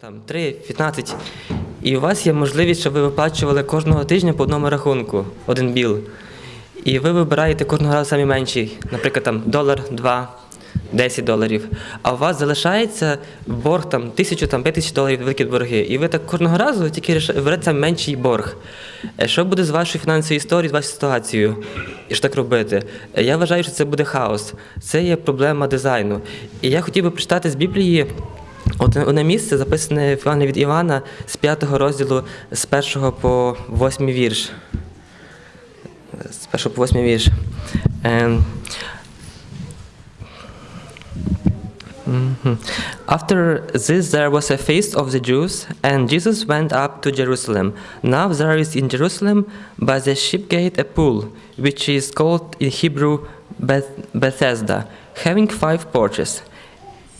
там 3, 15, і у вас є можливість, щоб ви виплачували кожного тижня по одному рахунку, один біл. І ви вибираєте кожного разу самі менший, наприклад, там долар, два, 10 доларів. А у вас залишається борг там тисячу, там п'ять тисяч доларів великі борги. І ви так кожного разу тільки берете менший борг. Е, Що буде з вашою фінансовою історією, з вашою ситуацією? І що так робити? Е, Я вважаю, що це буде хаос. Це є проблема дизайну. І я хотів би прочитати з Біблії. Одне, місце записане Івана від Івана з 5 розділу з 1 по 8 вірш. З 1 по 8 вірш. Ем, Mhm. After this, there was a feast of the Jews, and Jesus went up to Jerusalem. Now there is in Jerusalem by the sheep gate a pool, which is called in Hebrew Beth- Bethesda, having five porches.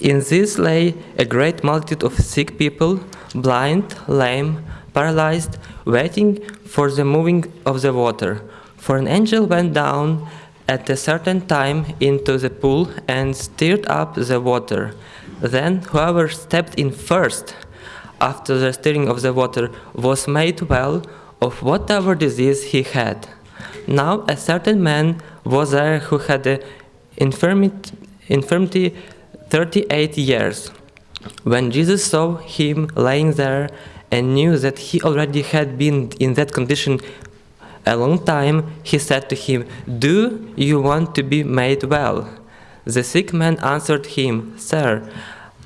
In this lay a great multitude of sick people, blind, lame, paralyzed, waiting for the moving of the water. For an angel went down at a certain time into the pool and stirred up the water. Then whoever stepped in first after the stirring of the water was made well of whatever disease he had. Now a certain man was there who had an infirmity, infirmity 38 years. When Jesus saw him lying there and knew that he already had been in that condition a long time, he said to him, Do you want to be made well? The sick man answered him, Sir,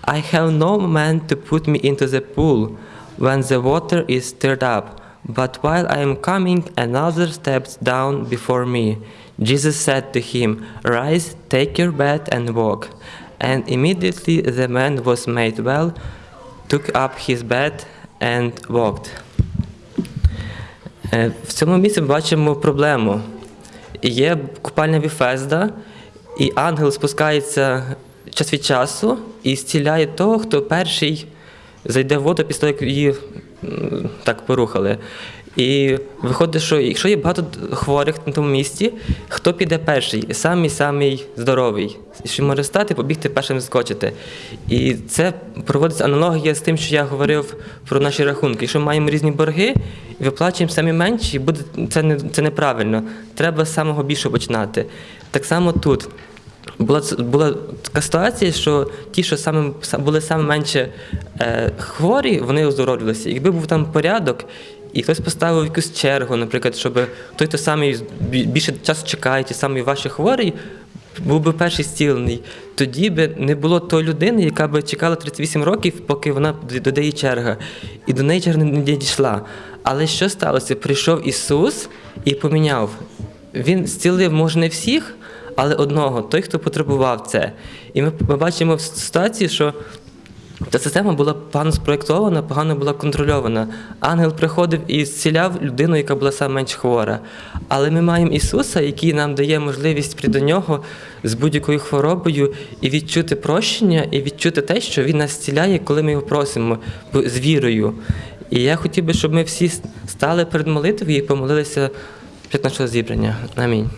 I have no man to put me into the pool when the water is stirred up. But while I am coming, another steps down before me. Jesus said to him, Rise, take your bed and walk. And immediately the man was made well, took up his bed, and walked. Е, В цьому місці ми бачимо проблему. Є купальня Віфезда, і ангел спускається час від часу і зціляє того, хто перший зайде в воду після того, як її так порухали. І виходить, що якщо є багато хворих на тому місці, хто піде перший? Самий самий здоровий. Що може стати, побігти першим скочити. І це проводиться аналогія з тим, що я говорив про наші рахунки. Якщо маємо різні борги виплачуємо самі менші, буде це не це неправильно. Треба з самого більшого починати. Так само тут. Була, була така ситуація, що ті, що саме, були саме менше е, хворі, вони оздоровлювалися. Якби був там порядок, і хтось поставив якусь чергу, наприклад, щоб той, хто самий більше часу чекає, ті самий ваші хворий, був би перший зцілений. Тоді би не було тої людини, яка би чекала 38 років, поки вона до неї черга. І до неї черга не дійшла. Але що сталося? Прийшов Ісус і поміняв. Він зцілив, може, не всіх, але одного, той, хто потребував це. І ми, ми бачимо в ситуації, що ця система була погано спроєктована, погано була контрольована. Ангел приходив і зціляв людину, яка була саме менш хвора. Але ми маємо Ісуса, який нам дає можливість прийти до нього з будь-якою хворобою і відчути прощення, і відчути те, що Він нас зціляє, коли ми його просимо з вірою. І я хотів би, щоб ми всі стали перед молитвою і помолилися під нашого зібрання. Амінь.